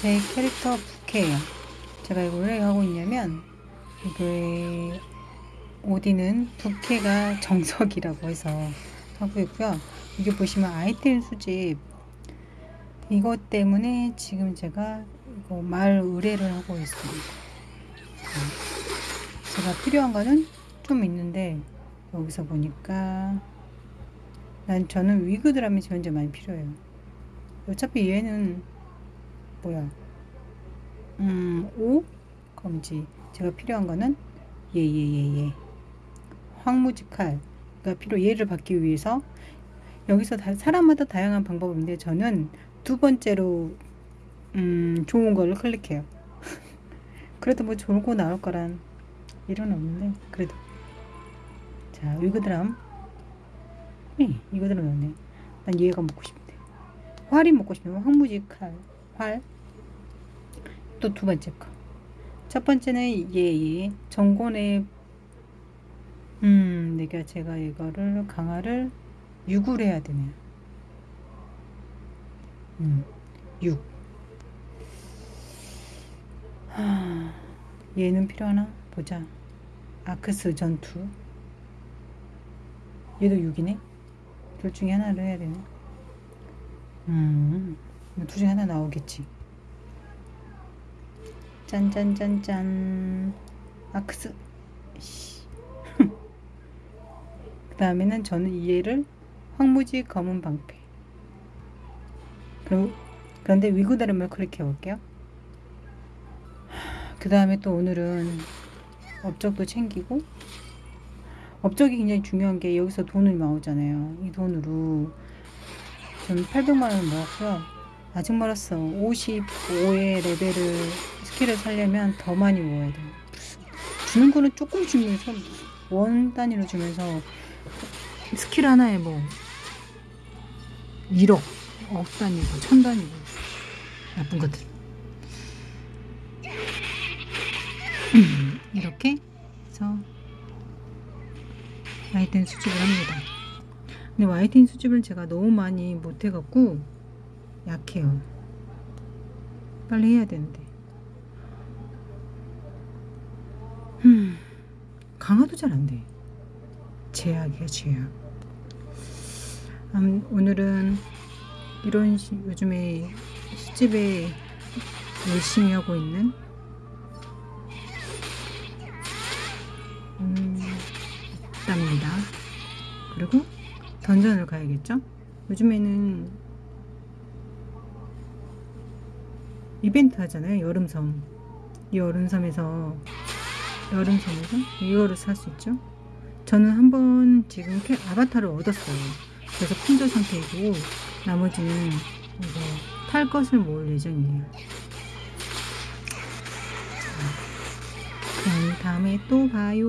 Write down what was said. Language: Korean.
제 캐릭터 부캐예요. 제가 이걸 왜 하고 있냐면 이거의 오디는 부캐가 정석이라고 해서 하고 있고요. 이게 보시면 아이템 수집 이것 때문에 지금 제가 이거 말 의뢰를 하고 있습니다. 네. 제가 필요한 거는 좀 있는데 여기서 보니까 난 저는 위그 드라미 현재 많이 필요해요. 어차피 얘는 뭐야? 음, 5 검지 제가 필요한 거는 예예 예예. 황무지칼 가 필요 얘를 받기 위해서. 여기서 다, 사람마다 다양한 방법인데 저는 두 번째로 음, 좋은 거를 클릭해요. 그래도 뭐거 나올 거란 이런 없는데 그래도. 자 위그드람 네, 이거들은 없네. 난 얘가 먹고 싶은데. 활이 먹고 싶으면 황무지 칼, 활. 또두 번째 거. 첫 번째는 얘, 얘. 정권의 음, 내가 제가 이거를 강화를 6을 해야 되네요. 음, 6. 하, 얘는 필요하나? 보자. 아크스 전투. 얘도 6이네? 둘 중에 하나를 해야 되네. 음, 둘 중에 하나 나오겠지. 짠짠짠짠. 아크스. 그 다음에는 저는 이해를 황무지 검은 방패. 그럼, 그런데 위구다름을 클릭해 볼게요. 그 다음에 또 오늘은 업적도 챙기고 업적이 굉장히 중요한 게 여기서 돈이 나오잖아요. 이 돈으로 전 800만 원 모았고요. 아직 멀었어. 55의 레벨을 스킬을 살려면 더 많이 모아야 돼. 주는 거는 조금 주면서 원 단위로 주면서 스킬 하나에 뭐 1억, 억 단위고 천 단위고 나쁜 것들. 이렇게 해서 와이텐 수집을 합니다. 근데 와이텐 수집을 제가 너무 많이 못해갖고 약해요. 빨리 해야 되는데. 음, 강화도 잘 안 돼. 제약이야, 제약. 음, 오늘은 이런 시, 요즘에 수집에 열심히 하고 있는 음, 답니다. 그리고 던전을 가야겠죠? 요즘에는 이벤트 하잖아요. 여름섬. 이 여름섬에서 여름섬에서 이거를 살 수 있죠. 저는 한번 지금 캐, 아바타를 얻었어요. 그래서 품절 상태이고 나머지는 이거 탈 것을 모을 예정이에요. 그럼 다음에 또 봐요.